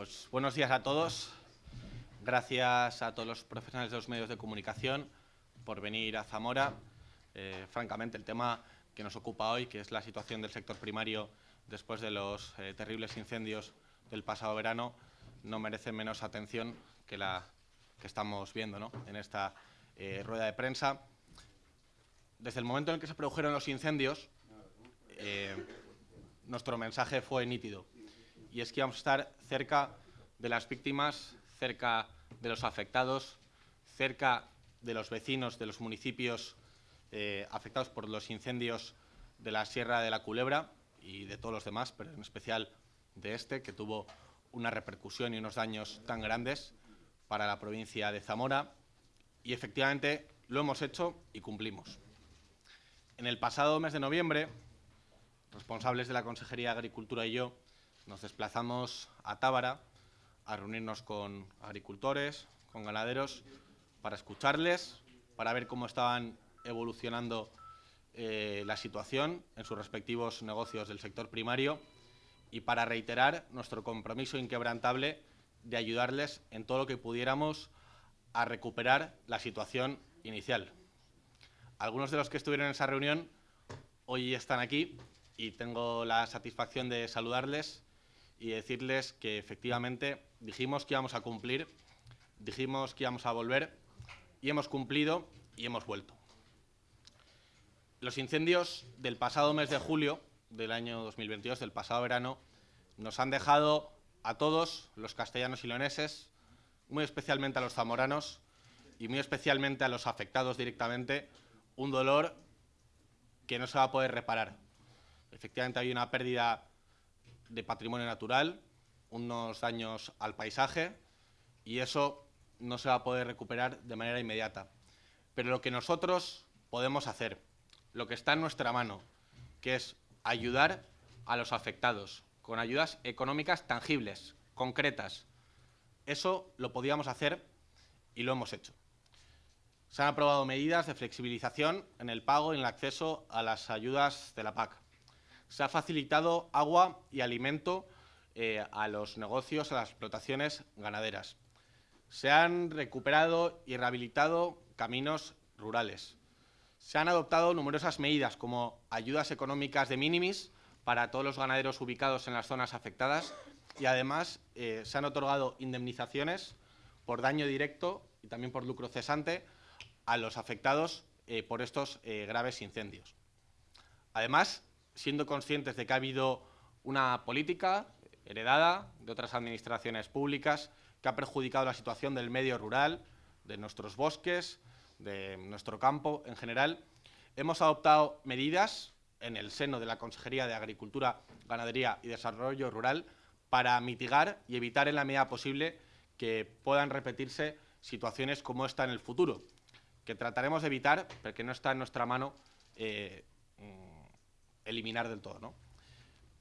Pues buenos días a todos. Gracias a todos los profesionales de los medios de comunicación por venir a Zamora. Eh, francamente, el tema que nos ocupa hoy, que es la situación del sector primario después de los eh, terribles incendios del pasado verano, no merece menos atención que la que estamos viendo en esta eh, rueda de prensa. Desde el momento en el que se produjeron los incendios, nuestro mensaje fue nítido y es que vamos a estar cerca de las víctimas, cerca de los afectados, cerca de los vecinos de los municipios eh, afectados por los incendios de la Sierra de la Culebra y de todos los demás, pero en especial de este, que tuvo una repercusión y unos daños tan grandes para la provincia de Zamora. Y efectivamente lo hemos hecho y cumplimos. En el pasado mes de noviembre, responsables de la Consejería de Agricultura y yo nos desplazamos a Tábara a reunirnos con agricultores, con ganaderos, para escucharles, para ver cómo estaban evolucionando eh, la situación en sus respectivos negocios del sector primario y para reiterar nuestro compromiso inquebrantable de ayudarles en todo lo que pudiéramos a recuperar la situación inicial. Algunos de los que estuvieron en esa reunión hoy están aquí y tengo la satisfacción de saludarles y decirles que efectivamente dijimos que íbamos a cumplir, dijimos que íbamos a volver y hemos cumplido y hemos vuelto. Los incendios del pasado mes de julio del año 2022, del pasado verano, nos han dejado a todos los castellanos y leoneses, muy especialmente a los zamoranos y muy especialmente a los afectados directamente, un dolor que no se va a poder reparar. Efectivamente hay una pérdida de patrimonio natural, unos daños al paisaje y eso no se va a poder recuperar de manera inmediata. Pero lo que nosotros podemos hacer, lo que está en nuestra mano, que es ayudar a los afectados con ayudas económicas tangibles, concretas, eso lo podíamos hacer y lo hemos hecho. Se han aprobado medidas de flexibilización en el pago y en el acceso a las ayudas de la PAC se ha facilitado agua y alimento eh, a los negocios, a las explotaciones ganaderas. Se han recuperado y rehabilitado caminos rurales. Se han adoptado numerosas medidas como ayudas económicas de minimis para todos los ganaderos ubicados en las zonas afectadas y además eh, se han otorgado indemnizaciones por daño directo y también por lucro cesante a los afectados eh, por estos graves incendios. Además, siendo conscientes de que ha habido una política heredada de otras administraciones públicas que ha perjudicado la situación del medio rural, de nuestros bosques, de nuestro campo en general, hemos adoptado medidas en el seno de la Consejería de Agricultura, Ganadería y Desarrollo Rural para mitigar y evitar en la medida posible que puedan repetirse situaciones como esta en el futuro, que trataremos de evitar, porque no está en nuestra mano eh, eliminar del todo. ¿no?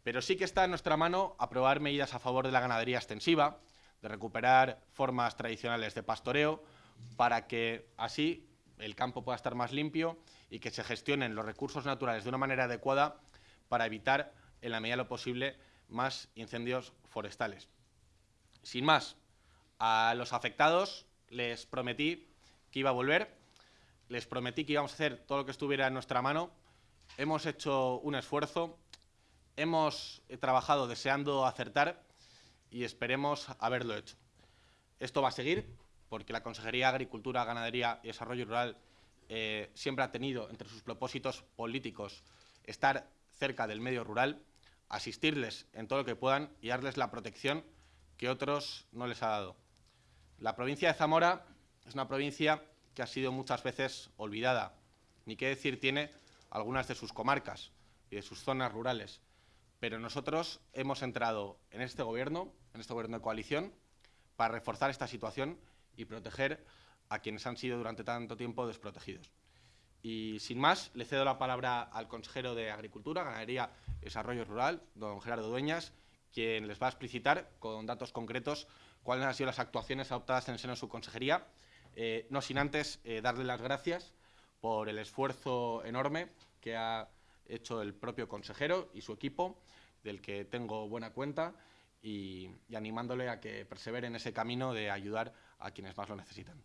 Pero sí que está en nuestra mano aprobar medidas a favor de la ganadería extensiva, de recuperar formas tradicionales de pastoreo, para que así el campo pueda estar más limpio y que se gestionen los recursos naturales de una manera adecuada para evitar, en la medida de lo posible, más incendios forestales. Sin más, a los afectados les prometí que iba a volver, les prometí que íbamos a hacer todo lo que estuviera en nuestra mano hemos hecho un esfuerzo, hemos trabajado deseando acertar y esperemos haberlo hecho. Esto va a seguir porque la Consejería de Agricultura, Ganadería y Desarrollo Rural eh, siempre ha tenido entre sus propósitos políticos estar cerca del medio rural, asistirles en todo lo que puedan y darles la protección que otros no les ha dado. La provincia de Zamora es una provincia que ha sido muchas veces olvidada, ni qué decir tiene algunas de sus comarcas y de sus zonas rurales. Pero nosotros hemos entrado en este gobierno, en este gobierno de coalición, para reforzar esta situación y proteger a quienes han sido durante tanto tiempo desprotegidos. Y sin más, le cedo la palabra al consejero de Agricultura, Ganadería y Desarrollo Rural, don Gerardo Dueñas, quien les va a explicitar con datos concretos cuáles han sido las actuaciones adoptadas en el seno de su consejería, eh, no sin antes eh, darle las gracias por el esfuerzo enorme que ha hecho el propio consejero y su equipo, del que tengo buena cuenta, y, animándole a que persevere en ese camino de ayudar a quienes más lo necesitan.